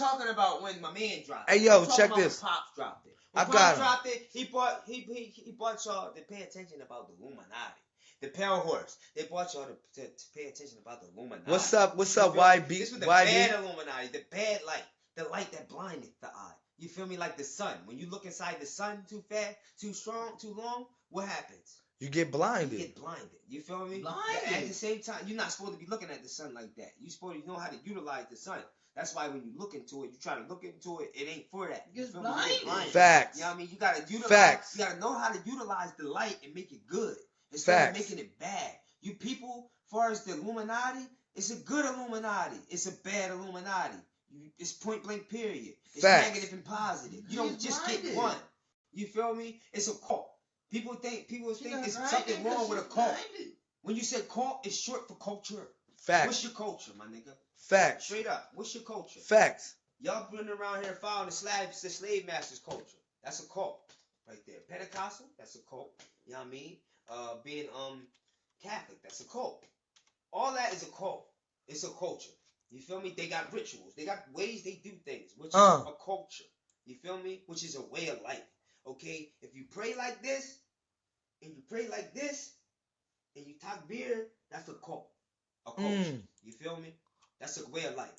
talking about when my man dropped. Hey, yo, check about when this. Pops dropped it. When I Pops got him. dropped it. He bought he he he bought y'all to pay attention about the Illuminati. The Pale Horse. They bought y'all to, to, to pay attention about the Illuminati. What's up? What's up? YB? This was the YB? bad Illuminati, the bad light, the light that blinded the eye. You feel me? Like the sun. When you look inside the sun too fast, too strong, too long, what happens? You get blinded. You get blinded. You feel me? Blinded. At the same time, you're not supposed to be looking at the sun like that. You're supposed to know how to utilize the sun. That's why when you look into it, you try to look into it, it ain't for that. You You get me? Blinded. Facts. You know what I mean? You gotta utilize Facts. you gotta know how to utilize the light and make it good. Instead Facts. of making it bad. You people, far as the Illuminati, it's a good Illuminati. It's a bad Illuminati. You, it's point blank period. It's Facts. negative and positive. You don't just blinded. get one. You feel me? It's a cult. People think people She think got there's blinded something 'cause wrong with a cult. blinded. When you say cult, it's short for culture. Facts. What's your culture, my nigga? Facts. Straight up. What's your culture? Facts. Y'all running around here following the slaves, the slave masters culture. That's a cult, right there. Pentecostal, that's a cult. You know what I mean? Uh, being um Catholic, that's a cult. All that is a cult. It's a culture. You feel me? They got rituals. They got ways they do things, which Uh. is a culture. You feel me? Which is a way of life. Okay? If you pray like this, and you pray like this, and you talk beer, that's a cult. A cult. Mm. You feel me? That's a way of life.